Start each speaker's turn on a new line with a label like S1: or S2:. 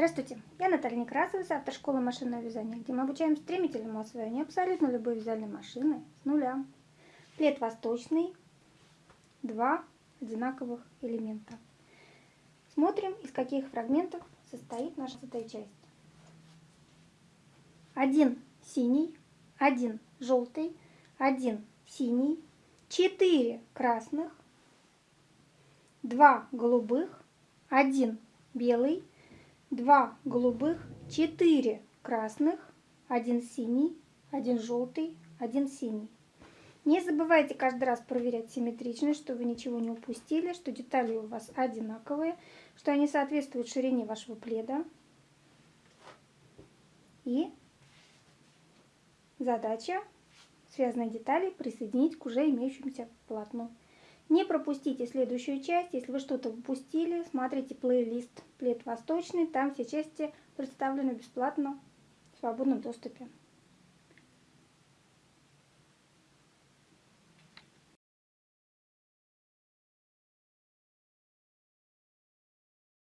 S1: Здравствуйте, я Наталья Некрасова с автошколы машинного вязания, где мы обучаем стремительному освоению абсолютно любой вязальной машины с нуля. Плед восточный, два одинаковых элемента. Смотрим, из каких фрагментов состоит наша эта часть. Один синий, один желтый, один синий, четыре красных, два голубых, один белый, два голубых, четыре красных, один синий, один желтый, один синий. Не забывайте каждый раз проверять симметричность, чтобы ничего не упустили, что детали у вас одинаковые, что они соответствуют ширине вашего пледа. И задача связанные детали присоединить к уже имеющемуся полотну. Не пропустите следующую часть. Если вы что-то упустили, смотрите плейлист «Плед восточный». Там все части представлены бесплатно в свободном доступе.